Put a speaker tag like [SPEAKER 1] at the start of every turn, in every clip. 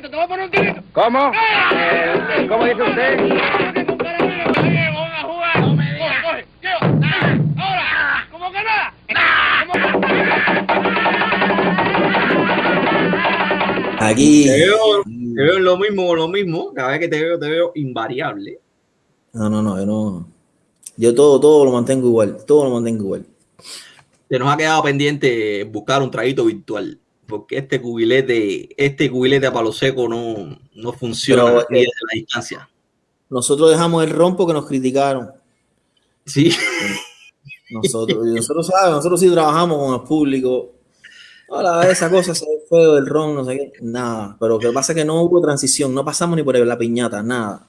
[SPEAKER 1] tirito, te voy a poner un tirito.
[SPEAKER 2] ¿Cómo?
[SPEAKER 1] ¡Ah!
[SPEAKER 2] Eh, ¿Cómo dice usted?
[SPEAKER 1] Ahora, ¿cómo que nada? ¿Cómo
[SPEAKER 3] Aquí.
[SPEAKER 4] Te veo, te veo lo mismo, lo mismo. Cada vez que te veo, te veo invariable.
[SPEAKER 3] No, no, no, yo no. Yo todo, todo lo mantengo igual. Todo lo mantengo igual.
[SPEAKER 4] Se nos ha quedado pendiente buscar un traguito virtual. Porque este cubilete, este cubilete a palo seco no, no funciona
[SPEAKER 3] eh,
[SPEAKER 4] desde la distancia.
[SPEAKER 3] Nosotros dejamos el rompo que nos criticaron.
[SPEAKER 4] Sí.
[SPEAKER 3] Nosotros, nosotros, ¿sabes? nosotros sí trabajamos con el público. Hola, esa cosa se ve feo del ron, no sé qué. Nada. Pero lo que pasa es que no hubo transición. No pasamos ni por la piñata, nada.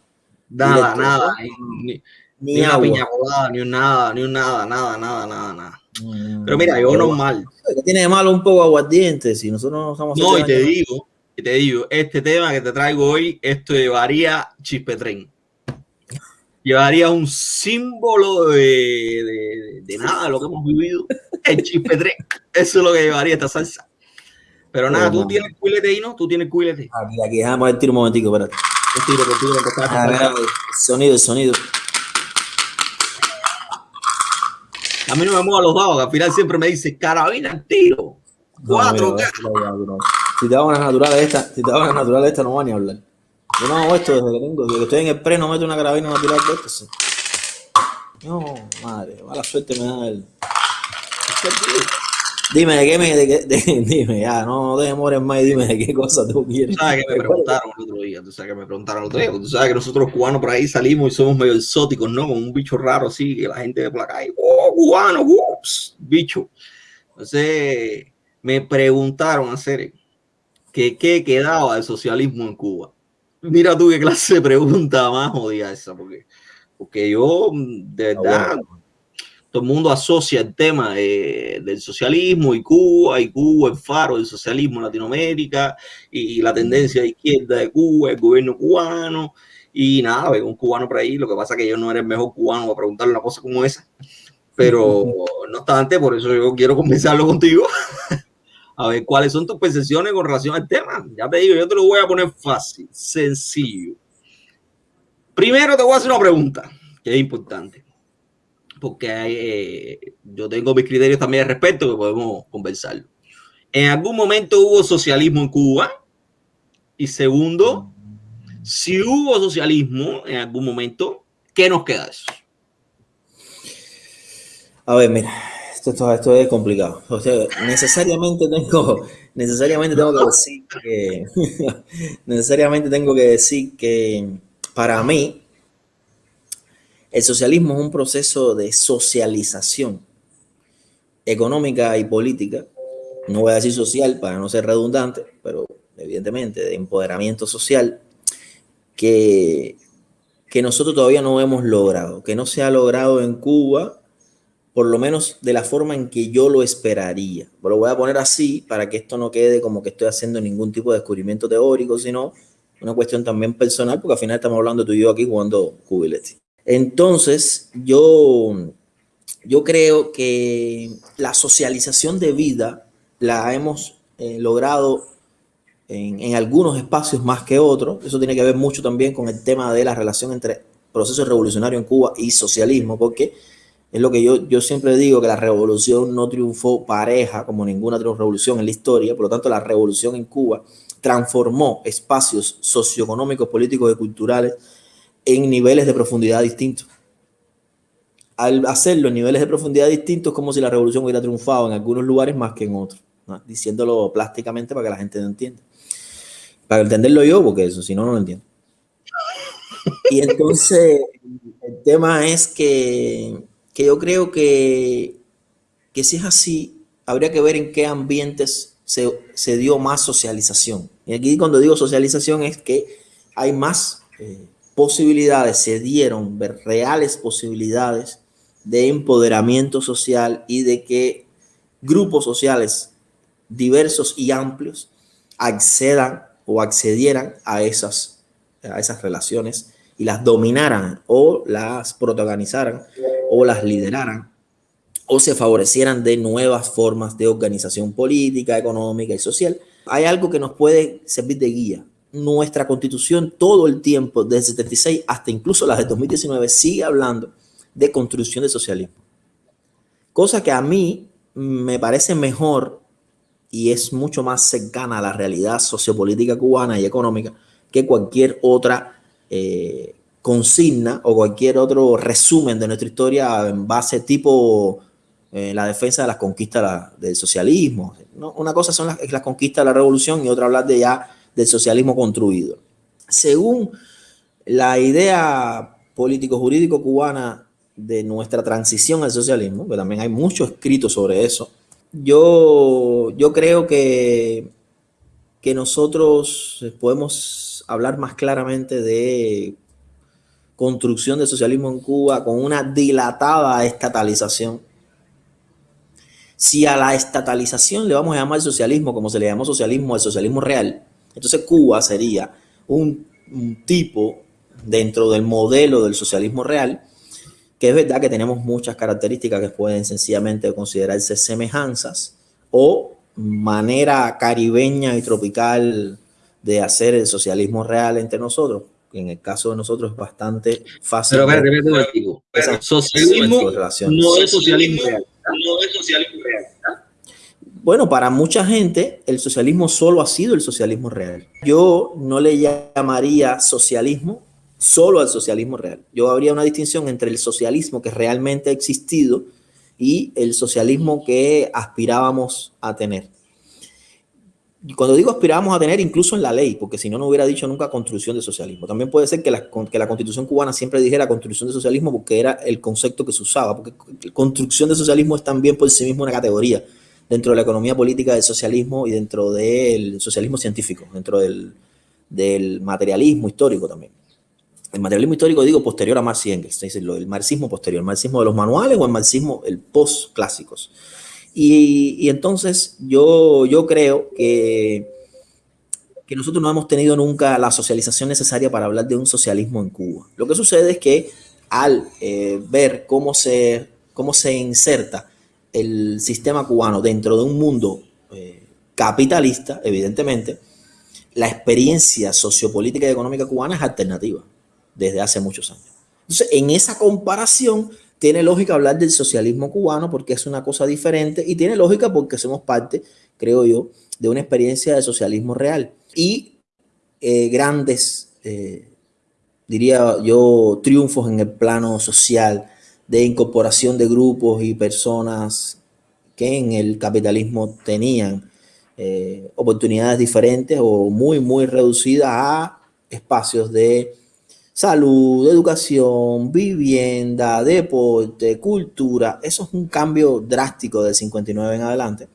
[SPEAKER 4] Nada, nada. Ni, ni-
[SPEAKER 3] Ni,
[SPEAKER 4] ni una piña colada, ni un nada, ni un nada, nada, nada, nada, nada.
[SPEAKER 3] Mm,
[SPEAKER 4] Pero mira, yo normal.
[SPEAKER 3] ¿Qué tiene de malo un poco aguardiente? Si nosotros no estamos
[SPEAKER 4] No, y te digo, y te digo, este tema que te traigo hoy, esto llevaría chispetren. Llevaría un símbolo de, de, de nada lo que hemos vivido. El chispetren. Eso es lo que llevaría esta salsa. Pero nada,
[SPEAKER 3] Pero,
[SPEAKER 4] tú tienes cuilete ahí, ¿no? Tú tienes cuilete.
[SPEAKER 3] Aquí, aquí, déjame ver tiro un momentico, espérate.
[SPEAKER 4] Yo tiro,
[SPEAKER 3] Ah, mira, el sonido, el sonido.
[SPEAKER 4] A mí no me muevan los dados, al final siempre me dice carabina al tiro. Cuatro,
[SPEAKER 3] no. Si te hago una natural esta, si te hago una natural esta, no van ni a hablar. Yo no hago esto desde que tengo, desde que estoy en el pre, no meto una carabina natural de esto. sí. No, madre, mala suerte me da el. Dime de qué me, de qué- de- dime, ya, no, no te demores más y dime de qué cosa tú quieres.
[SPEAKER 4] Tú sabes que me preguntaron el otro día, tú sabes que me preguntaron el otro día, tú sabes que nosotros los cubanos por ahí salimos y somos medio exóticos, ¿no? Con un bicho raro así, que la gente de por la calle, ¡oh, cubano! ups, bicho. Entonces, me preguntaron hacer que qué quedaba del socialismo en Cuba. Mira tú qué clase de pregunta más jodida esa, porque, porque yo, de
[SPEAKER 3] Ah,
[SPEAKER 4] verdad, todo el mundo asocia el tema de- del socialismo y Cuba, y Cuba el faro del socialismo en Latinoamérica, y la tendencia de izquierda de Cuba, el gobierno cubano, y nada, veo un cubano por ahí, lo que pasa es que yo no era el mejor cubano para preguntarle una cosa como esa, pero no obstante, por eso yo quiero conversarlo contigo, a ver cuáles son tus percepciones con relación al tema. Ya te digo, yo te lo voy a poner fácil, sencillo. Primero te voy a hacer una pregunta, que es importante porque eh, yo tengo mis criterios también al respecto que podemos conversarlo. ¿En algún momento hubo socialismo en Cuba? Y segundo, si hubo socialismo en algún momento, ¿qué nos queda de eso?
[SPEAKER 3] A ver, mira, esto, esto, esto es complicado. O sea, necesariamente tengo, necesariamente tengo que decir que, necesariamente tengo que decir que para mí el socialismo es un proceso de socialización económica y política. No voy a decir social para no ser redundante, pero evidentemente de empoderamiento social que, que nosotros todavía no hemos logrado, que no se ha logrado en Cuba por lo menos de la forma en que yo lo esperaría. Lo voy a poner así para que esto no quede como que estoy haciendo ningún tipo de descubrimiento teórico, sino una cuestión también personal, porque al final estamos hablando tú y yo aquí jugando cubilete. Entonces, yo, yo creo que la socialización de vida la hemos eh, logrado en, en algunos espacios más que otros. Eso tiene que ver mucho también con el tema de la relación entre proceso revolucionario en Cuba y socialismo, porque es lo que yo, yo siempre digo, que la revolución no triunfó pareja como ninguna otra revolución en la historia, por lo tanto la revolución en Cuba transformó espacios socioeconómicos, políticos y culturales en niveles de profundidad distintos. Al hacerlo en niveles de profundidad distintos, como si la revolución hubiera triunfado en algunos lugares más que en otros, ¿no? diciéndolo plásticamente para que la gente no entienda. Para entenderlo yo, porque eso, si no, no lo entiendo. Y entonces, el tema es que, que yo creo que, que si es así, habría que ver en qué ambientes se, se dio más socialización. Y aquí cuando digo socialización es que hay más eh, posibilidades, se dieron reales posibilidades de empoderamiento social y de que grupos sociales diversos y amplios accedan o accedieran a esas, a esas relaciones y las dominaran o las protagonizaran o las lideraran o se favorecieran de nuevas formas de organización política, económica y social. Hay algo que nos puede servir de guía nuestra constitución todo el tiempo, desde 76 hasta incluso la de 2019, sigue hablando de construcción de socialismo. Cosa que a mí me parece mejor y es mucho más cercana a la realidad sociopolítica cubana y económica que cualquier otra eh, consigna o cualquier otro resumen de nuestra historia en base tipo eh, la defensa de las conquistas del socialismo. Una cosa son las, las conquistas de la revolución y otra hablar de ya del socialismo construido. Según la idea político-jurídico cubana de nuestra transición al socialismo, que también hay mucho escrito sobre eso, yo, yo creo que, que nosotros podemos hablar más claramente de construcción de socialismo en Cuba con una dilatada estatalización. Si a la estatalización le vamos a llamar socialismo, como se le llamó socialismo, el socialismo real, entonces Cuba sería un, tipo dentro del modelo del socialismo real, que es verdad que tenemos muchas características que pueden sencillamente considerarse semejanzas o manera caribeña y tropical de hacer el socialismo real entre nosotros. En el caso de nosotros es bastante fácil.
[SPEAKER 4] Pero, pero, socialismo no es socialismo real. No es socialismo real.
[SPEAKER 3] Bueno, para mucha gente el socialismo solo ha sido el socialismo real. Yo no le llamaría socialismo solo al socialismo real. Yo habría una distinción entre el socialismo que realmente ha existido y el socialismo que aspirábamos a tener. Y cuando digo aspirábamos a tener, incluso en la ley, porque si no, no hubiera dicho nunca construcción de socialismo. También puede ser que la, constitución cubana siempre dijera construcción de socialismo porque era el concepto que se usaba, porque construcción de socialismo es también por sí mismo una categoría dentro de la economía política del socialismo y dentro del socialismo científico, dentro del, materialismo histórico también. El materialismo histórico digo posterior a Marx y Engels, es el marxismo posterior, el marxismo de los manuales o el marxismo, el post-clásicos. Y, entonces yo, yo creo que, que nosotros no hemos tenido nunca la socialización necesaria para hablar de un socialismo en Cuba. Lo que sucede es que al eh, ver cómo se, cómo se inserta el sistema cubano dentro de un mundo eh, capitalista, evidentemente, la experiencia sociopolítica y económica cubana es alternativa desde hace muchos años. Entonces, en esa comparación, tiene lógica hablar del socialismo cubano porque es una cosa diferente y tiene lógica porque somos parte, creo yo, de una experiencia de socialismo real. Y eh, grandes, eh, diría yo, triunfos en el plano social, de incorporación de grupos y personas que en el capitalismo tenían eh, oportunidades diferentes o muy, muy reducidas a espacios de salud, educación, vivienda, deporte, cultura. Eso es un cambio drástico del 59 en adelante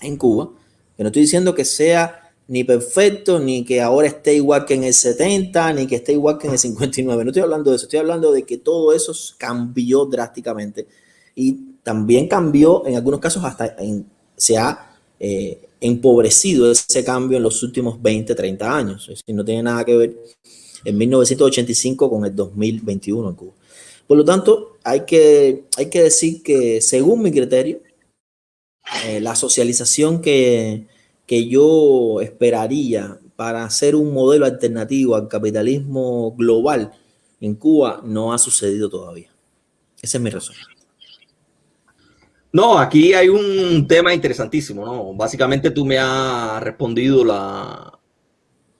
[SPEAKER 3] en Cuba. Que no estoy diciendo que sea ni perfecto, ni que ahora esté igual que en el 70, ni que esté igual que en el 59. No estoy hablando de eso, estoy hablando de que todo eso cambió drásticamente y también cambió, en algunos casos hasta se ha eh, empobrecido ese cambio en los últimos 20, 30 años. Es decir, no tiene nada que ver en 1985 con el 2021 en Cuba. Por lo tanto, hay que, hay que decir que según mi criterio, eh, la socialización que, que yo esperaría para hacer un modelo alternativo al capitalismo global en Cuba no ha sucedido todavía. Esa es mi razón.
[SPEAKER 4] No, aquí hay un tema interesantísimo, ¿no? Básicamente tú me has respondido la,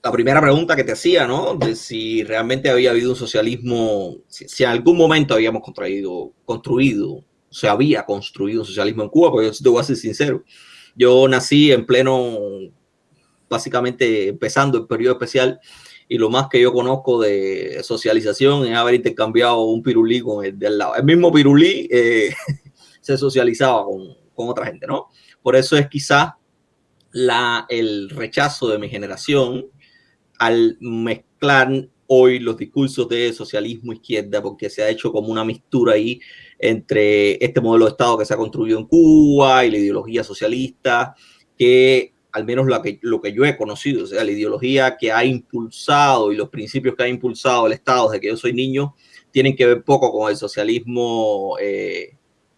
[SPEAKER 4] la primera pregunta que te hacía, ¿no? De si realmente había habido un socialismo, si, en algún momento habíamos construido, construido, se había construido un socialismo en Cuba, porque yo te voy a ser sincero. Yo nací en pleno, básicamente empezando el periodo especial y lo más que yo conozco de socialización es haber intercambiado un pirulí con el de lado. El mismo pirulí eh, se socializaba con, con, otra gente, ¿no? Por eso es quizás la, el rechazo de mi generación al mezclar hoy los discursos de socialismo izquierda, porque se ha hecho como una mistura ahí entre este modelo de Estado que se ha construido en Cuba y la ideología socialista, que al menos lo que, lo que yo he conocido, o sea, la ideología que ha impulsado y los principios que ha impulsado el Estado desde que yo soy niño, tienen que ver poco con el socialismo eh,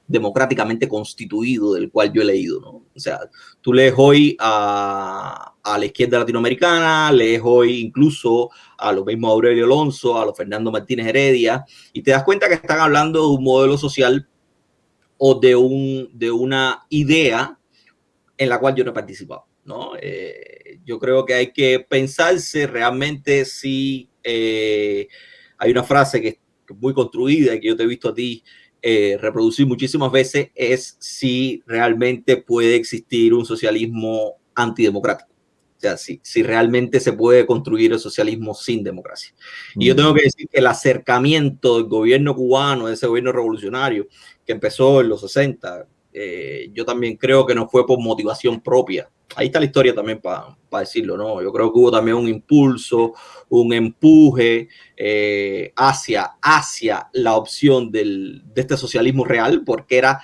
[SPEAKER 4] democráticamente constituido del cual yo he leído, ¿no? O sea, tú lees hoy a, a la izquierda latinoamericana, lees hoy incluso a los mismos Aurelio Alonso, a los Fernando Martínez Heredia, y te das cuenta que están hablando de un modelo social o de, un, de una idea en la cual yo no he participado. ¿no? Eh, yo creo que hay que pensarse realmente si eh, hay una frase que es muy construida y que yo te he visto a ti eh, reproducir muchísimas veces, es si realmente puede existir un socialismo antidemocrático. O sea, si, si realmente se puede construir el socialismo sin democracia. Y yo tengo que decir que el acercamiento del gobierno cubano, de ese gobierno revolucionario que empezó en los 60, eh, yo también creo que no fue por motivación propia. Ahí está la historia también para decirlo, ¿no? Yo creo que hubo también un impulso, un empuje eh, hacia, hacia la opción del, de este socialismo real, porque era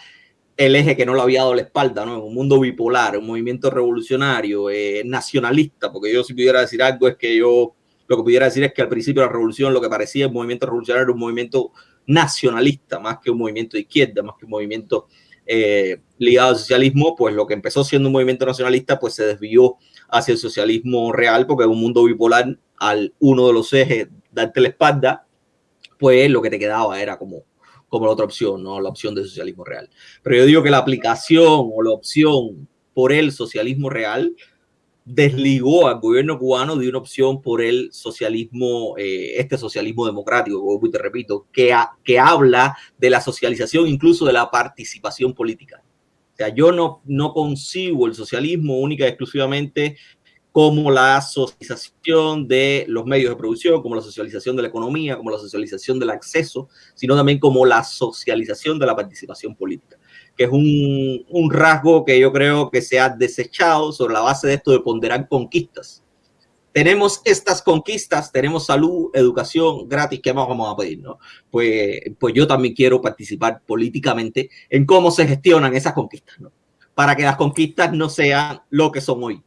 [SPEAKER 4] el eje que no le había dado la espalda, ¿no? Un mundo bipolar, un movimiento revolucionario, eh, nacionalista, porque yo si pudiera decir algo es que yo lo que pudiera decir es que al principio la revolución lo que parecía el movimiento revolucionario era un movimiento nacionalista, más que un movimiento de izquierda, más que un movimiento eh, ligado al socialismo, pues lo que empezó siendo un movimiento nacionalista, pues se desvió hacia el socialismo real, porque en un mundo bipolar, al uno de los ejes darte la espalda, pues lo que te quedaba era como como la otra opción, ¿no? La opción del socialismo real. Pero yo digo que la aplicación o la opción por el socialismo real desligó al gobierno cubano de una opción por el socialismo, eh, este socialismo democrático, como te repito, que, que habla de la socialización, incluso de la participación política. O sea, yo no, no concibo el socialismo única y exclusivamente como la socialización de los medios de producción, como la socialización de la economía, como la socialización del acceso, sino también como la socialización de la participación política, que es un, rasgo que yo creo que se ha desechado sobre la base de esto de ponderar conquistas. Tenemos estas conquistas, tenemos salud, educación gratis, ¿qué más vamos a pedir? No? Pues, pues yo también quiero participar políticamente en cómo se gestionan esas conquistas, para que las conquistas no sean lo que son hoy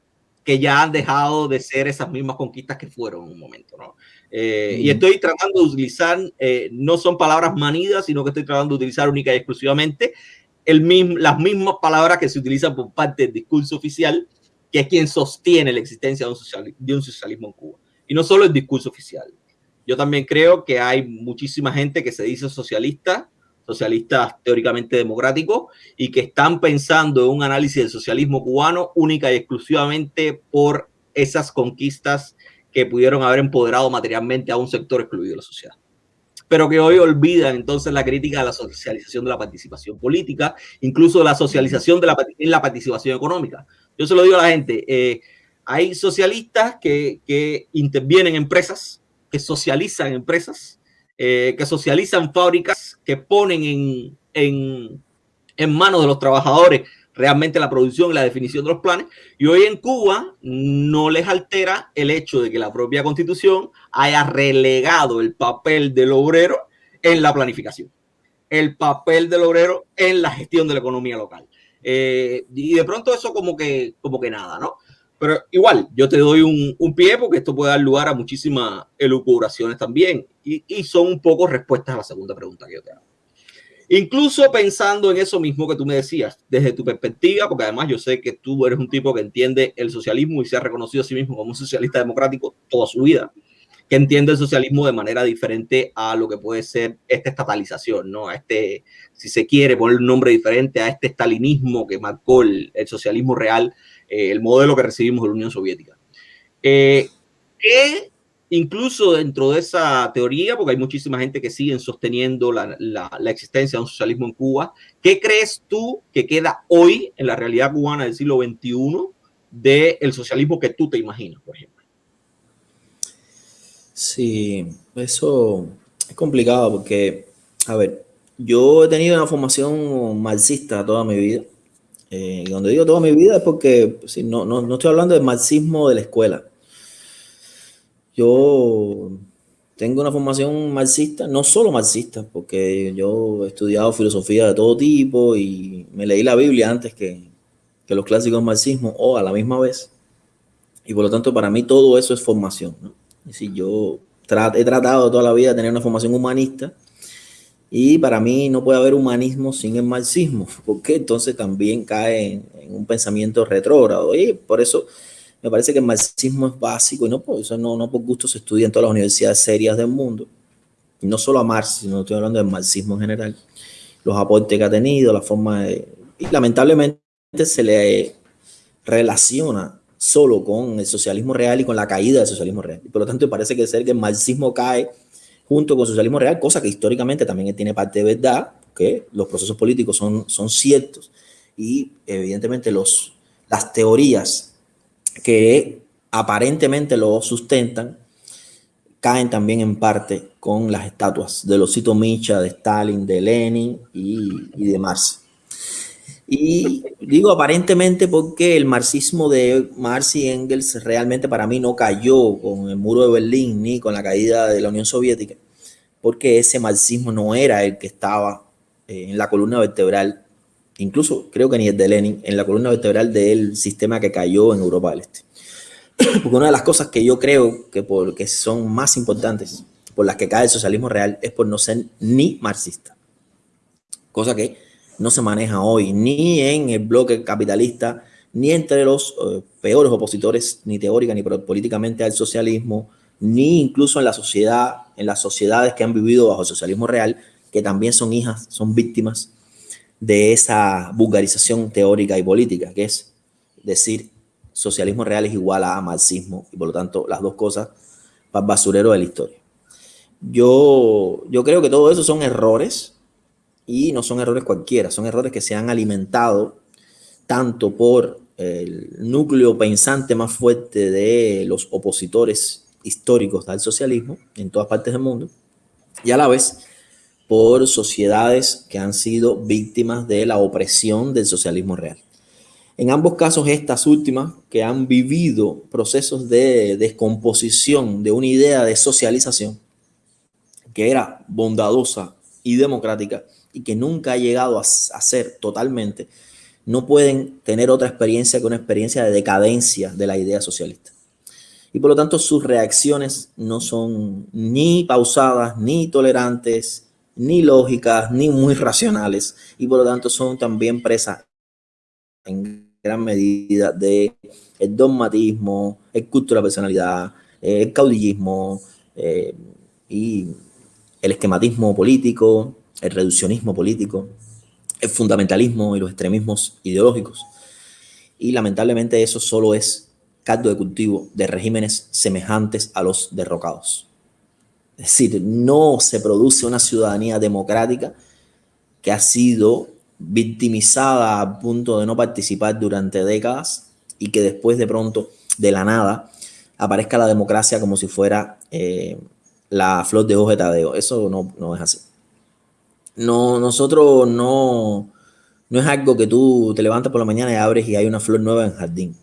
[SPEAKER 4] que ya han dejado de ser esas mismas conquistas que fueron en un momento, ¿no? Eh, y estoy tratando de utilizar, eh, no son palabras manidas, sino que estoy tratando de utilizar única y exclusivamente el mismo, las mismas palabras que se utilizan por parte del discurso oficial, que es quien sostiene la existencia de un, de un socialismo en Cuba. Y no solo el discurso oficial. Yo también creo que hay muchísima gente que se dice socialista, socialistas teóricamente democráticos y que están pensando en un análisis del socialismo cubano única y exclusivamente por esas conquistas que pudieron haber empoderado materialmente a un sector excluido de la sociedad. Pero que hoy olvidan entonces la crítica de la socialización de la participación política, incluso la socialización de la, la participación económica. Yo se lo digo a la gente, eh, hay socialistas que, que intervienen en empresas, que socializan empresas, eh, que socializan fábricas, que ponen en, en, manos de los trabajadores realmente la producción y la definición de los planes. Y hoy en Cuba no les altera el hecho de que la propia constitución haya relegado el papel del obrero en la planificación, el papel del obrero en la gestión de la economía local. Eh, y de pronto eso como que, como que nada, ¿no? Pero igual, yo te doy un, un, pie porque esto puede dar lugar a muchísimas elucubraciones también. Y, y, son un poco respuestas a la segunda pregunta que yo te hago. Incluso pensando en eso mismo que tú me decías, desde tu perspectiva, porque además yo sé que tú eres un tipo que entiende el socialismo y se ha reconocido a sí mismo como un socialista democrático toda su vida, que entiende el socialismo de manera diferente a lo que puede ser esta estatalización, ¿no? A este, si se quiere poner un nombre diferente a este estalinismo que marcó el, el socialismo real eh, el modelo que recibimos de la Unión Soviética. Eh, que incluso dentro de esa teoría, porque hay muchísima gente que sigue sosteniendo la, la, la, existencia de un socialismo en Cuba, ¿qué crees tú que queda hoy en la realidad cubana del siglo XXI del socialismo que tú te imaginas, por ejemplo?
[SPEAKER 3] Sí, eso es complicado porque, a ver, yo he tenido una formación marxista toda mi vida. Eh, y donde digo toda mi vida es porque no, no, no, estoy hablando del marxismo de la escuela. Yo tengo una formación marxista, no solo marxista, porque yo he estudiado filosofía de todo tipo y me leí la Biblia antes que, que los clásicos marxismo o a la misma vez. Y por lo tanto, para mí todo eso es formación. ¿no? Es decir, yo he tratado toda la vida de tener una formación humanista y para mí no puede haber humanismo sin el marxismo, porque entonces también cae en, en un pensamiento retrógrado. Y por eso me parece que el marxismo es básico y no por, eso no, no por gusto se estudia en todas las universidades serias del mundo. Y no solo a Marx, sino estoy hablando del marxismo en general. Los aportes que ha tenido, la forma de... Y lamentablemente se le relaciona solo con el socialismo real y con la caída del socialismo real. Y por lo tanto, parece que ser que el marxismo cae junto con socialismo real, cosa que históricamente también tiene parte de verdad, que los procesos políticos son, son ciertos y evidentemente los, las teorías que aparentemente lo sustentan caen también en parte con las estatuas de los Micha, de Stalin, de Lenin y, y de Marx. Y digo aparentemente porque el marxismo de Marx y Engels realmente para mí no cayó con el muro de Berlín ni con la caída de la Unión Soviética, porque ese marxismo no era el que estaba eh, en la columna vertebral, incluso creo que ni el de Lenin, en la columna vertebral del sistema que cayó en Europa del Este. Porque una de las cosas que yo creo que, por, que son más importantes por las que cae el socialismo real es por no ser ni marxista. Cosa que no se maneja hoy ni en el bloque capitalista, ni entre los eh, peores opositores, ni teórica ni políticamente al socialismo, ni incluso en las sociedades que han vivido bajo el socialismo real, que también son hijas, son víctimas de esa vulgarización teórica y política, que es decir, socialismo real es igual a marxismo, y por lo tanto las dos cosas para basurero de la historia. Yo, yo creo que todo eso son errores y no son errores cualquiera, son errores que se han alimentado tanto por el núcleo pensante más fuerte de los opositores históricos al socialismo en todas partes del mundo y a la vez por sociedades que han sido víctimas de la opresión del socialismo real. En ambos casos, estas últimas que han vivido procesos de descomposición de una idea de socialización que era bondadosa y democrática, y que nunca ha llegado a, ser totalmente, no pueden tener otra experiencia que una experiencia de decadencia de la idea socialista. Y por lo tanto sus reacciones no son ni pausadas, ni tolerantes, ni lógicas, ni muy racionales. Y por lo tanto son también presas en gran medida de el dogmatismo, el culto de la personalidad, el caudillismo eh, y el esquematismo político, el reduccionismo político, el fundamentalismo y los extremismos ideológicos. Y lamentablemente eso solo es caldo de cultivo de regímenes semejantes a los derrocados. Es decir, no se produce una ciudadanía democrática que ha sido victimizada a punto de no participar durante décadas y que después de pronto, de la nada, aparezca la democracia como si fuera eh, la flor de hoja de Tadeo. Eso no, no es así no, nosotros no, no es algo que tú te levantas por la mañana y abres y hay una flor nueva en el jardín.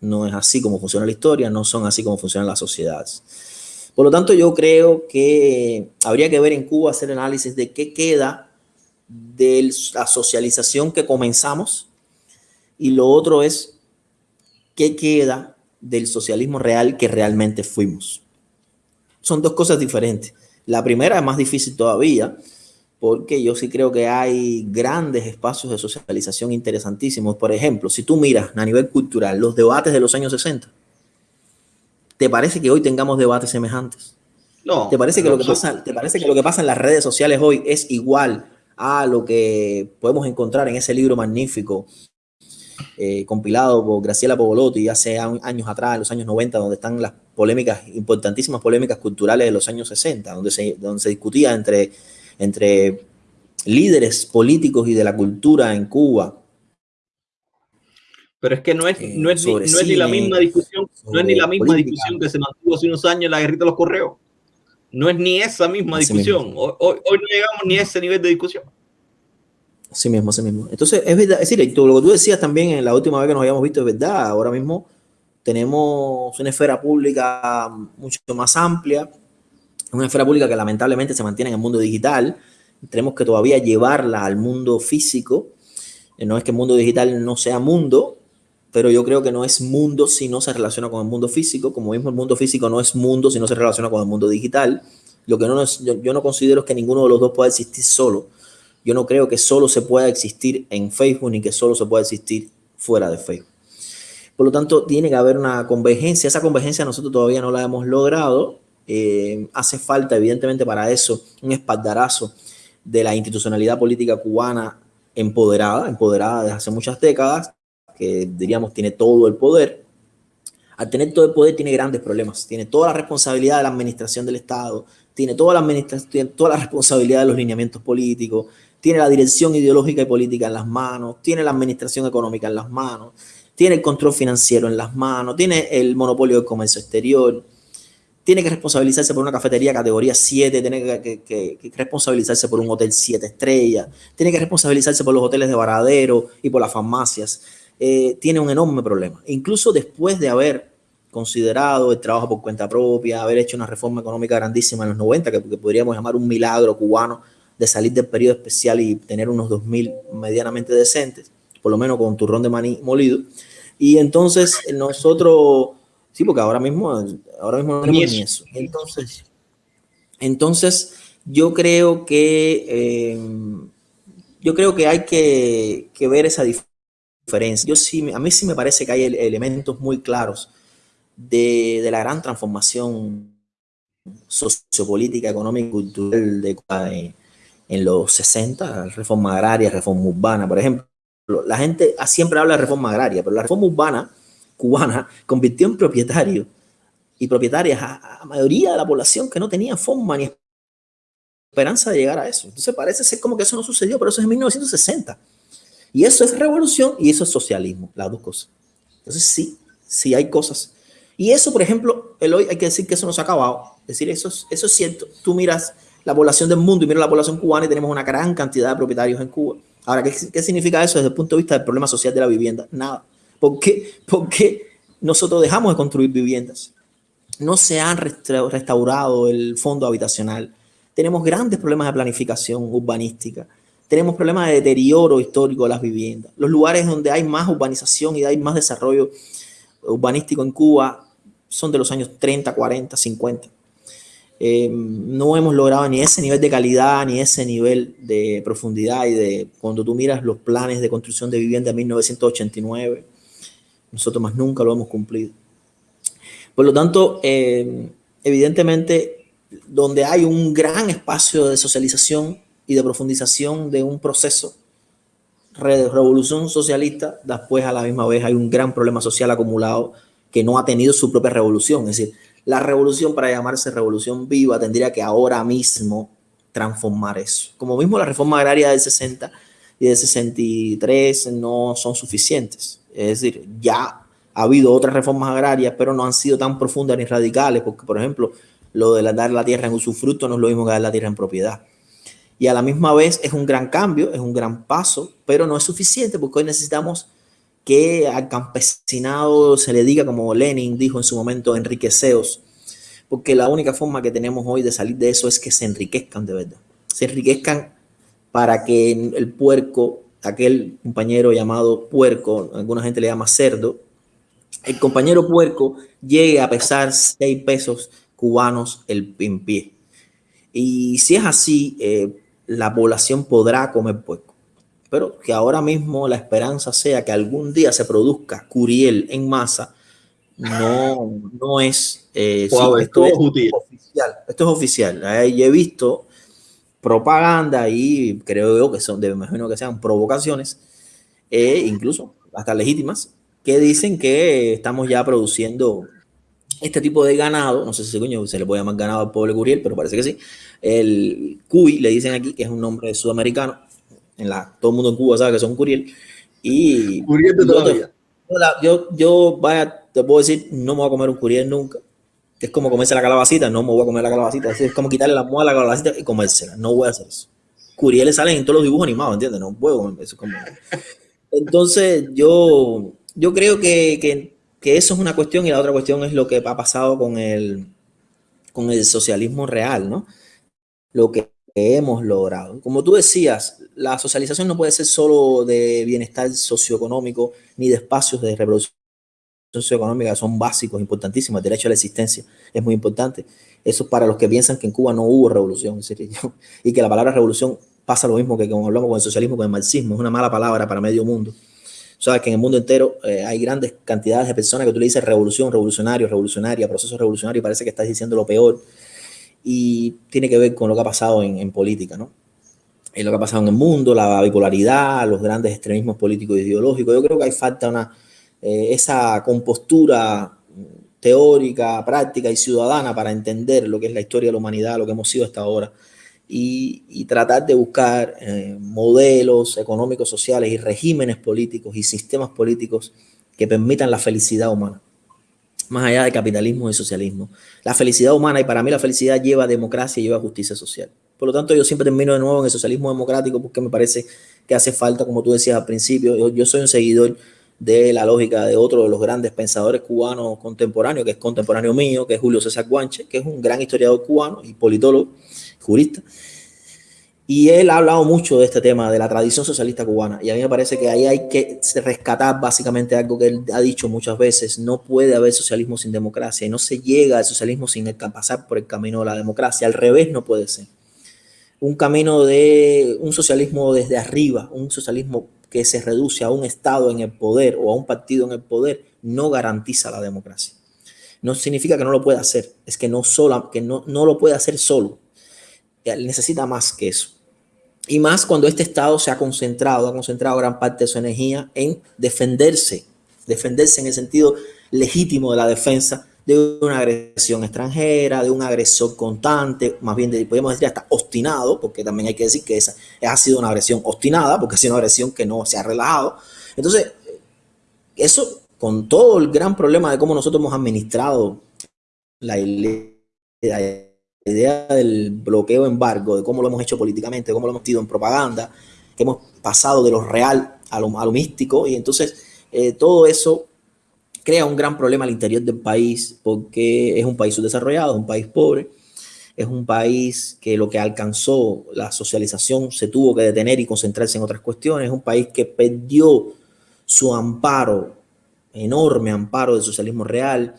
[SPEAKER 3] No es así como funciona la historia, no son así como funcionan las sociedades. Por lo tanto, yo creo que habría que ver en Cuba, hacer análisis de qué queda de la socialización que comenzamos y lo otro es qué queda del socialismo real que realmente fuimos. Son dos cosas diferentes. La primera es más difícil todavía, porque yo sí creo que hay grandes espacios de socialización interesantísimos. Por ejemplo, si tú miras a nivel cultural los debates de los años 60, ¿te parece que hoy tengamos debates semejantes? No. ¿Te parece que, lo, que pasa, ¿te parece que lo que pasa en las redes sociales hoy es igual a lo que podemos encontrar en ese libro magnífico eh, compilado por Graciela Povolotti hace años atrás, en los años 90, donde están las polémicas, importantísimas polémicas culturales de los años 60, donde se, donde se discutía entre entre líderes políticos y de la cultura en Cuba.
[SPEAKER 4] Pero es que no es, eh, no es, ni, la misma discusión, no es ni la misma discusión que se mantuvo hace unos años en la guerrita de los correos. No es ni esa misma discusión. Hoy, hoy, no llegamos ni a ese nivel de discusión.
[SPEAKER 3] Así mismo, así mismo. Entonces, es verdad, es decir, lo que tú decías también en la última vez que nos habíamos visto es verdad. Ahora mismo tenemos una esfera pública mucho más amplia, una esfera pública que lamentablemente se mantiene en el mundo digital. Tenemos que todavía llevarla al mundo físico. Eh, no es que el mundo digital no sea mundo, pero yo creo que no es mundo si no se relaciona con el mundo físico, como mismo el mundo físico no es mundo si no se relaciona con el mundo digital. Lo que no es, yo, no considero que ninguno de los dos pueda existir solo. Yo no creo que solo se pueda existir en Facebook ni que solo se pueda existir fuera de Facebook. Por lo tanto, tiene que haber una convergencia. Esa convergencia nosotros todavía no la hemos logrado. Eh, hace falta, evidentemente, para eso un espaldarazo de la institucionalidad política cubana empoderada, empoderada desde hace muchas décadas, que diríamos tiene todo el poder. Al tener todo el poder tiene grandes problemas, tiene toda la responsabilidad de la administración del Estado, tiene toda la, toda la responsabilidad de los lineamientos políticos, tiene la dirección ideológica y política en las manos, tiene la administración económica en las manos, tiene el control financiero en las manos, tiene el monopolio del comercio exterior, tiene que responsabilizarse por una cafetería categoría 7, tiene que, responsabilizarse por un hotel 7 estrellas, tiene que responsabilizarse por los hoteles de varadero y por las farmacias. Eh, tiene un enorme problema. Incluso después de haber considerado el trabajo por cuenta propia, haber hecho una reforma económica grandísima en los 90, que, que podríamos llamar un milagro cubano de salir del periodo especial y tener unos 2.000 medianamente decentes, por lo menos con turrón de maní molido. Y entonces nosotros Sí, porque ahora mismo, ahora mismo no tenemos ni eso. Entonces, entonces yo creo que eh, yo creo que hay que, ver esa diferencia. Yo sí, a mí sí me parece que hay elementos muy claros de, la gran transformación sociopolítica, económica y cultural de en, en los 60, reforma agraria, reforma urbana, por ejemplo. La gente siempre habla de reforma agraria, pero la reforma urbana cubana convirtió en propietario y propietarias a, la mayoría de la población que no tenía forma ni esperanza de llegar a eso. Entonces parece ser como que eso no sucedió, pero eso es en 1960. Y eso es revolución y eso es socialismo, las dos cosas. Entonces sí, sí hay cosas. Y eso, por ejemplo, el hoy hay que decir que eso no se ha acabado. Es decir, eso es, eso es cierto. Tú miras la población del mundo y miras la población cubana y tenemos una gran cantidad de propietarios en Cuba. Ahora, ¿qué, ¿qué significa eso desde el punto de vista del problema social de la vivienda? Nada. ¿Por qué? nosotros dejamos de construir viviendas? No se han restaurado el fondo habitacional. Tenemos grandes problemas de planificación urbanística. Tenemos problemas de deterioro histórico de las viviendas. Los lugares donde hay más urbanización y hay más desarrollo urbanístico en Cuba son de los años 30, 40, 50. no hemos logrado ni ese nivel de calidad, ni ese nivel de profundidad y de cuando tú miras los planes de construcción de vivienda de 1989, nosotros más nunca lo hemos cumplido. Por lo tanto, eh, evidentemente, donde hay un gran espacio de socialización y de profundización de un proceso revolución socialista, después a la misma vez hay un gran problema social acumulado que no ha tenido su propia revolución. Es decir, la revolución para llamarse revolución viva tendría que ahora mismo transformar eso. Como mismo la reforma agraria del 60 y del 63 no son suficientes. Es decir, ya ha habido otras reformas agrarias, pero no han sido tan profundas ni radicales, porque, por ejemplo, lo de dar la tierra en usufructo no es lo mismo que dar la tierra en propiedad. Y a la misma vez es un gran cambio, es un gran paso, pero no es suficiente porque hoy necesitamos que al campesinado se le diga, como Lenin dijo en su momento, enriqueceos, porque la única forma que tenemos hoy de salir de eso es que se enriquezcan de verdad. Se enriquezcan para que el puerco aquel compañero llamado puerco, alguna gente le llama cerdo, el compañero puerco llegue a pesar 6 pesos cubanos el en pie. Y si es así, eh, la población podrá comer puerco. Pero que ahora mismo la esperanza sea que algún día se produzca curiel en masa, no, no es, eh, esto, es oficial. Esto es oficial. he visto propaganda y creo yo que son, de, imagino que sean provocaciones, e incluso hasta legítimas, que dicen que estamos ya produciendo este tipo de ganado, no sé si coño, se le puede llamar ganado al pobre Curiel, pero parece que sí. El cuy, le dicen aquí, que es un nombre sudamericano. En la, todo el mundo en Cuba sabe que son Curiel. Y Curiel todavía. Yo, yo, vaya, te puedo decir, no me voy a comer un Curiel nunca que es como comerse la calabacita, no me voy a comer la calabacita, es como quitarle la muela a la calabacita y comérsela, no voy a hacer eso. Curieles salen en todos los dibujos animados, ¿entiendes? No puedo comer eso. Como... Entonces, yo, yo creo que, eso es una cuestión y la otra cuestión es lo que ha pasado con el, con el socialismo real, ¿no? Lo que hemos logrado. Como tú decías, la socialización no puede ser solo de bienestar socioeconómico ni de espacios de reproducción socioeconómicas son básicos, importantísimos. El derecho a la existencia es muy importante. Eso para los que piensan que en Cuba no hubo revolución. Y que la palabra revolución pasa lo mismo que como hablamos con el socialismo, con el marxismo. Es una mala palabra para medio mundo. Sabes que en el mundo entero eh, hay grandes cantidades de personas que tú le dices revolución, revolucionario, revolucionaria, proceso revolucionario y parece que estás diciendo lo peor. Y tiene que ver con lo que ha pasado en, en política, ¿no? En lo que ha pasado en el mundo, la bipolaridad, los grandes extremismos políticos e ideológicos. Yo creo que hay falta una, eh, esa compostura teórica, práctica y ciudadana para entender lo que es la historia de la humanidad, lo que hemos sido hasta ahora, y, tratar de buscar eh, modelos económicos, sociales y regímenes políticos y sistemas políticos que permitan la felicidad humana, más allá de capitalismo y socialismo. La felicidad humana, y para mí la felicidad lleva democracia y lleva justicia social. Por lo tanto, yo siempre termino de nuevo en el socialismo democrático porque me parece que hace falta, como tú decías al principio, yo soy un seguidor de la lógica de otro de los grandes pensadores cubanos contemporáneos, que es contemporáneo mío, que es Julio César Guanche, que es un gran historiador cubano y politólogo, jurista. Y él ha hablado mucho de este tema, de la tradición socialista cubana. Y a mí me parece que ahí hay que rescatar básicamente algo que él ha dicho muchas veces. No puede haber socialismo sin democracia. Y no se llega al socialismo sin pasar por el camino de la democracia. Al revés no puede ser. Un camino de un socialismo desde arriba, un socialismo que se reduce a un Estado en el poder o a un partido en el poder no garantiza la democracia. No significa que no lo pueda hacer, es que no, sola, que no, no lo puede hacer solo. Él necesita más que eso. Y más cuando este Estado se ha concentrado, ha concentrado gran parte de su energía en defenderse, defenderse en el sentido legítimo de la defensa de una agresión extranjera, de un agresor constante, más bien de, podemos decir hasta obstinado, porque también hay que decir que esa ha sido una agresión obstinada, porque ha sido una agresión que no se ha relajado. Entonces, eso con todo el gran problema de cómo nosotros hemos administrado la, idea del bloqueo embargo, de cómo lo hemos hecho políticamente, de cómo lo hemos metido en propaganda, que hemos pasado de lo real a lo, a lo místico, y entonces eh, todo eso crea un gran problema al interior del país porque es un país subdesarrollado, un país pobre, es un país que lo que alcanzó la socialización se tuvo que detener y concentrarse en otras cuestiones, es un país que perdió su amparo, enorme amparo del socialismo real,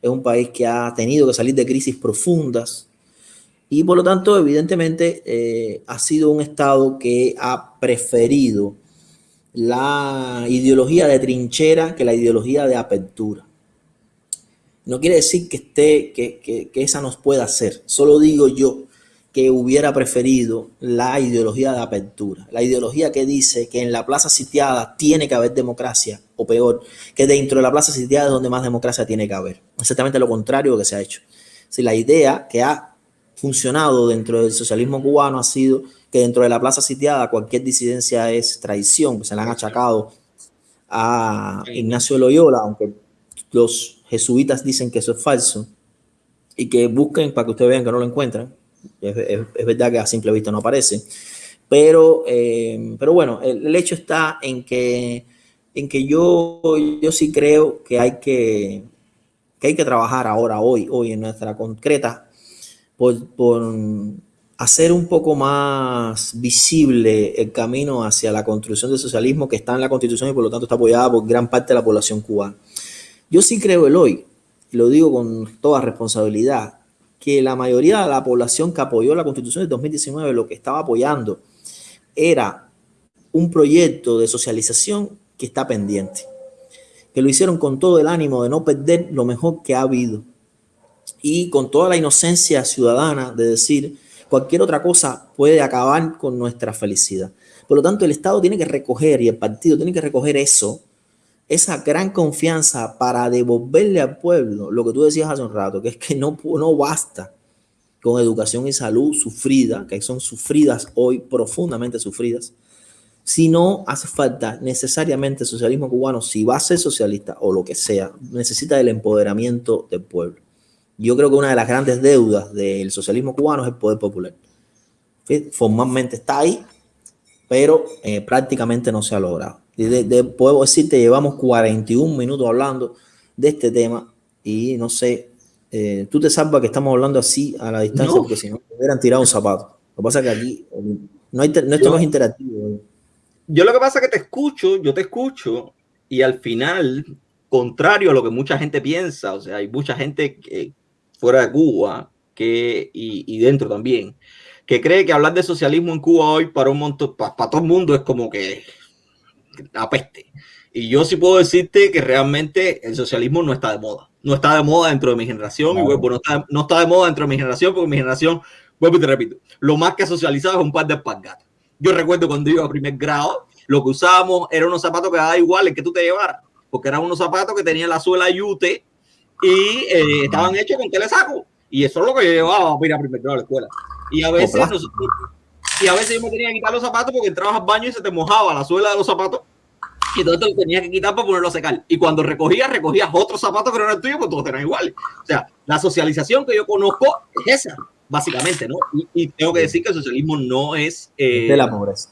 [SPEAKER 3] es un país que ha tenido que salir de crisis profundas y por lo tanto evidentemente eh, ha sido un Estado que ha preferido la ideología de trinchera que la ideología de apertura. No quiere decir que, esté, que, esa nos pueda hacer. Solo digo yo que hubiera preferido la ideología de apertura. La ideología que dice que en la plaza sitiada tiene que haber democracia, o peor, que dentro de la plaza sitiada es donde más democracia tiene que haber. Exactamente lo contrario que se ha hecho. Si la idea que ha funcionado dentro del socialismo cubano ha sido que dentro de la plaza sitiada cualquier disidencia es traición, se le han achacado a Ignacio Loyola, aunque los jesuitas dicen que eso es falso, y que busquen para que ustedes vean que no lo encuentran. Es, verdad que a simple vista no aparece. Pero, eh, pero bueno, el, hecho está en que, en que yo, yo sí creo que hay que, que hay que trabajar ahora, hoy, hoy en nuestra concreta, por, hacer un poco más visible el camino hacia la construcción del socialismo que está en la constitución y por lo tanto está apoyada por gran parte de la población cubana. Yo sí creo el hoy, lo digo con toda responsabilidad, que la mayoría de la población que apoyó la constitución de 2019 lo que estaba apoyando era un proyecto de socialización que está pendiente, que lo hicieron con todo el ánimo de no perder lo mejor que ha habido y con toda la inocencia ciudadana de decir, Cualquier otra cosa puede acabar con nuestra felicidad. Por lo tanto, el Estado tiene que recoger y el partido tiene que recoger eso, esa gran confianza para devolverle al pueblo lo que tú decías hace un rato, que es que no, no basta con educación y salud sufrida, que son sufridas hoy, profundamente sufridas, si no hace falta necesariamente el socialismo cubano, si va a ser socialista o lo que sea, necesita el empoderamiento del pueblo. Yo creo que una de las grandes deudas del socialismo cubano es el poder popular. Formalmente está ahí, pero eh, prácticamente no se ha logrado. De, puedo decirte, llevamos 41 minutos hablando de este tema y no sé, eh, tú te salvas que estamos hablando así a la distancia porque si no, me hubieran tirado un zapato. Lo que pasa es que aquí no hay, no, esto no es interactivo.
[SPEAKER 4] Yo lo que pasa es que te escucho, yo te escucho y al final, contrario a lo que mucha gente piensa, o sea, hay mucha gente que, fuera de Cuba que, y, dentro también, que cree que hablar de socialismo en Cuba hoy para un montón, para, todo el mundo es como que apeste. Y yo sí puedo decirte que realmente el socialismo no está de moda. No está de moda dentro de mi generación y bueno, no está, no está de moda dentro de mi generación porque mi generación, vuelvo y te repito, lo más que ha socializado es un par de espargatas. Yo recuerdo cuando iba a primer grado, lo que usábamos era unos zapatos que daba igual el que tú te llevaras, porque eran unos zapatos que tenían la suela yute y eh, estaban hechos con telesaco. Y eso es lo que yo llevaba a ir a primer grado a la escuela. Y a veces y a veces yo me tenía que quitar los zapatos porque entrabas al baño y se te mojaba la suela de los zapatos. Y entonces te lo tenías que quitar para ponerlo a secar. Y cuando recogías, recogías otros zapatos que no eran tuyos, pues todos eran iguales. O sea, la socialización que yo conozco es esa, básicamente, ¿no? Y, tengo que decir que el socialismo no es...
[SPEAKER 3] Eh, de la pobreza.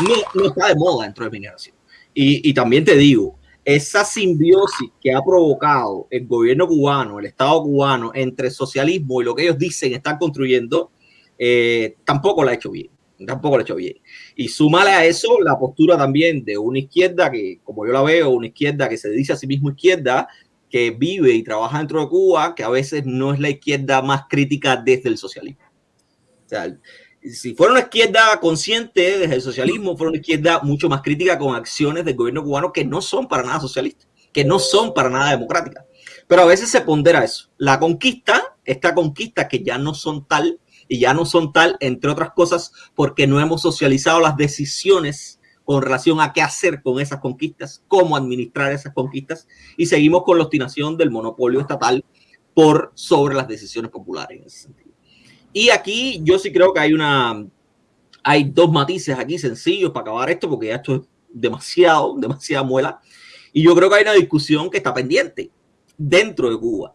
[SPEAKER 4] No, no, está de moda dentro de mi generación. Y, y también te digo, esa simbiosis que ha provocado el gobierno cubano, el Estado cubano, entre socialismo y lo que ellos dicen están construyendo, eh, tampoco la ha hecho bien. Tampoco la ha hecho bien. Y súmale a eso la postura también de una izquierda que, como yo la veo, una izquierda que se dice a sí mismo izquierda, que vive y trabaja dentro de Cuba, que a veces no es la izquierda más crítica desde el socialismo. O sea, si fuera una izquierda consciente desde el socialismo, fuera una izquierda mucho más crítica con acciones del gobierno cubano que no son para nada socialistas, que no son para nada democráticas. Pero a veces se pondera eso. La conquista, esta conquista que ya no son tal y ya no son tal, entre otras cosas, porque no hemos socializado las decisiones con relación a qué hacer con esas conquistas, cómo administrar esas conquistas y seguimos con la obstinación del monopolio estatal por sobre las decisiones populares en ese sentido. Y aquí yo sí creo que hay una, hay dos matices aquí sencillos para acabar esto, porque ya esto es demasiado, demasiada muela. Y yo creo que hay una discusión que está pendiente dentro de Cuba.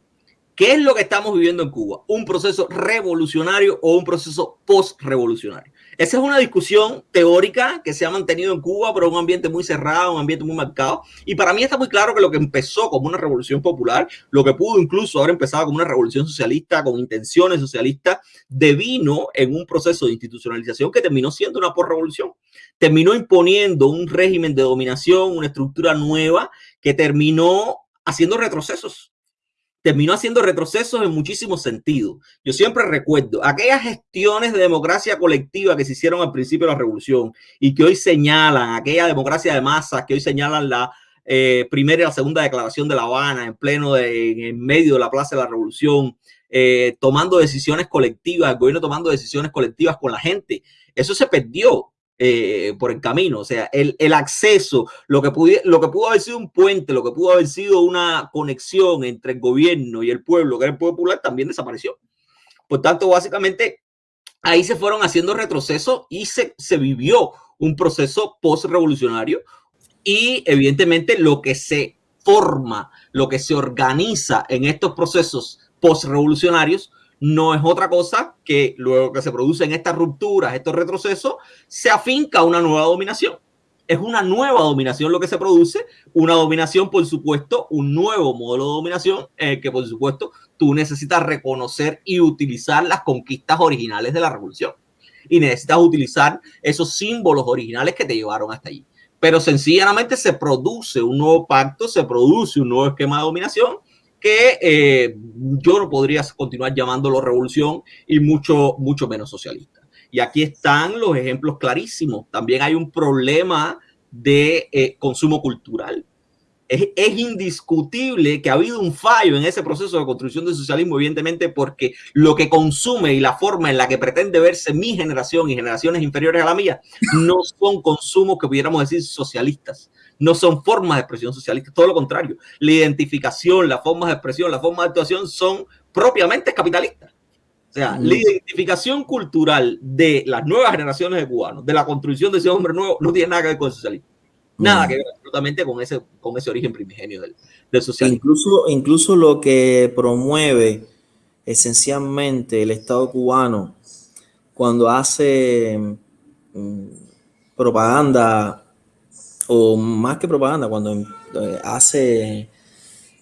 [SPEAKER 4] ¿Qué es lo que estamos viviendo en Cuba? ¿Un proceso revolucionario o un proceso post-revolucionario? Esa es una discusión teórica que se ha mantenido en Cuba, pero un ambiente muy cerrado, un ambiente muy marcado. Y para mí está muy claro que lo que empezó como una revolución popular, lo que pudo incluso haber empezado como una revolución socialista con intenciones socialistas, devino en un proceso de institucionalización que terminó siendo una por-revolución. Terminó imponiendo un régimen de dominación, una estructura nueva que terminó haciendo retrocesos terminó haciendo retrocesos en muchísimos sentidos. Yo siempre recuerdo aquellas gestiones de democracia colectiva que se hicieron al principio de la revolución y que hoy señalan, aquella democracia de masas que hoy señalan la eh, primera y la segunda declaración de La Habana en pleno, en medio de la Plaza de la Revolución, eh, tomando decisiones colectivas, el gobierno tomando decisiones colectivas con la gente. Eso se perdió. Eh, por el camino. O sea, el, el acceso, lo que, lo que pudo haber sido un puente, lo que pudo haber sido una conexión entre el gobierno y el pueblo, que era el pueblo popular, también desapareció. Por tanto, básicamente, ahí se fueron haciendo retrocesos y se, se vivió un proceso post-revolucionario y evidentemente lo que se forma, lo que se organiza en estos procesos post-revolucionarios no es otra cosa que luego que se producen estas rupturas, estos retrocesos, se afinca una nueva dominación. Es una nueva dominación lo que se produce, una dominación, por supuesto, un nuevo modelo de dominación eh, que, por supuesto, tú necesitas reconocer y utilizar las conquistas originales de la revolución. Y necesitas utilizar esos símbolos originales que te llevaron hasta allí. Pero sencillamente se produce un nuevo pacto, se produce un nuevo esquema de dominación que eh, yo no podría continuar llamándolo revolución y mucho, mucho menos socialista. Y aquí están los ejemplos clarísimos. También hay un problema de eh, consumo cultural. Es, es, indiscutible que ha habido un fallo en ese proceso de construcción del socialismo, evidentemente, porque lo que consume y la forma en la que pretende verse mi generación y generaciones inferiores a la mía no son consumos que pudiéramos decir socialistas no son formas de expresión socialista, todo lo contrario. La identificación, las formas de expresión, las formas de actuación son propiamente capitalistas. O sea, la identificación cultural de las nuevas generaciones de cubanos, de la construcción de ese hombre nuevo, no tiene nada que ver con el socialismo. Nada que ver absolutamente con ese, con ese origen primigenio del, del socialismo.
[SPEAKER 3] Incluso, incluso lo que promueve esencialmente el Estado cubano cuando hace mm, propaganda o más que propaganda, cuando eh, hace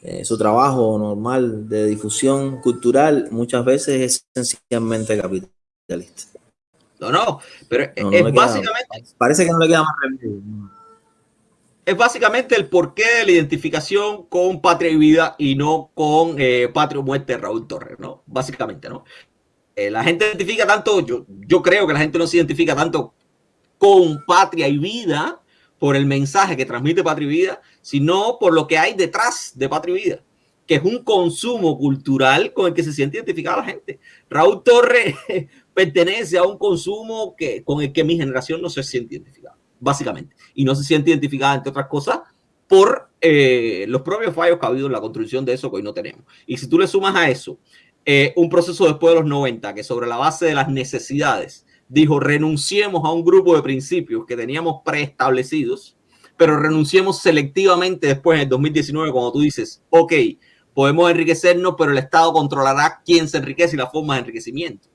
[SPEAKER 3] eh, su trabajo normal de difusión cultural, muchas veces es esencialmente capitalista.
[SPEAKER 4] No, no, pero es básicamente...
[SPEAKER 3] parece que no le queda más remedio.
[SPEAKER 4] Es básicamente el porqué de la identificación con Patria y Vida y no con eh, Patria o Muerte de Raúl Torres, ¿no? Básicamente, ¿no? la gente identifica tanto, yo, yo creo que la gente no se identifica tanto con Patria y Vida, por el mensaje que transmite Patria y Vida, sino por lo que hay detrás de Patria y Vida, que es un consumo cultural con el que se siente identificada la gente. Raúl Torres pertenece a un consumo que, con el que mi generación no se siente identificada, básicamente. Y no se siente identificada, entre otras cosas, por eh, los propios fallos que ha habido en la construcción de eso que hoy no tenemos. Y si tú le sumas a eso eh, un proceso después de los 90 que sobre la base de las necesidades dijo renunciemos a un grupo de principios que teníamos preestablecidos, pero renunciemos selectivamente después en el 2019 cuando tú dices, ok, podemos enriquecernos, pero el Estado controlará quién se enriquece y la forma de enriquecimiento.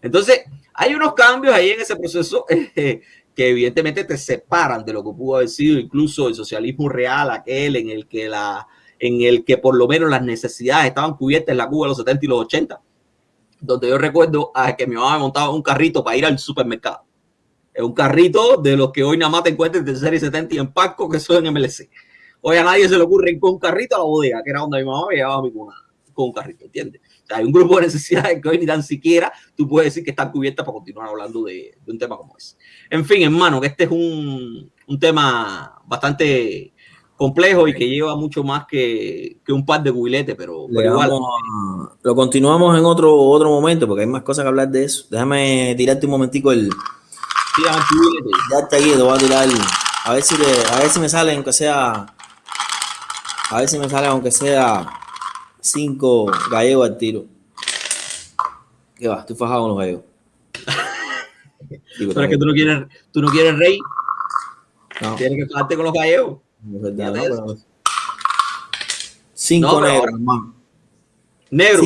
[SPEAKER 4] Entonces, hay unos cambios ahí en ese proceso eh, que evidentemente te separan de lo que pudo haber sido incluso el socialismo real, aquel en el que la en el que por lo menos las necesidades estaban cubiertas en la Cuba de los 70 y los 80, donde yo recuerdo a que mi mamá me montaba un carrito para ir al supermercado. Es un carrito de los que hoy nada más te encuentras de serie 70 y en Paco que son en MLC. Hoy a nadie se le ocurre con un carrito a la bodega, que era donde mi mamá me llevaba mi cuna, con un carrito, ¿entiendes? hay un grupo de necesidades que hoy ni tan siquiera tú puedes decir que están cubiertas para continuar hablando de, un tema como ese. En fin, hermano, que este es un, un tema bastante complejo y que lleva mucho más que, que un par de cubiletes, pero, igual.
[SPEAKER 3] lo continuamos en otro, otro momento porque hay más cosas que hablar de eso. Déjame tirarte un momentico el. Ya está aquí, te voy a tirar. A ver si, a ver si me sale, aunque sea. A ver si me sale, aunque sea cinco gallegos al tiro. ¿Qué va? Estoy fajado con los gallegos.
[SPEAKER 4] Pero es que tú no quieres, tú no quieres rey. No. Tienes que fajarte con los gallegos.
[SPEAKER 3] Cinco negros, hermano.
[SPEAKER 4] Negro.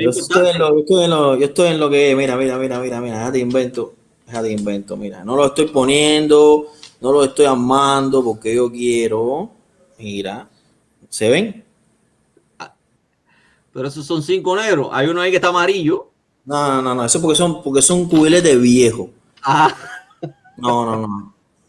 [SPEAKER 3] Yo, estoy en lo, yo, estoy en lo, yo estoy en lo que, mira, mira, mira, mira, mira, te invento, te invento, mira, no lo estoy poniendo, no lo estoy armando porque yo quiero, mira, ¿se ven?
[SPEAKER 4] Pero esos son cinco negros. Hay uno ahí que está amarillo.
[SPEAKER 3] No, no, no. Eso porque son, porque son cubiletes viejos.
[SPEAKER 4] Ah.
[SPEAKER 3] No, no, no.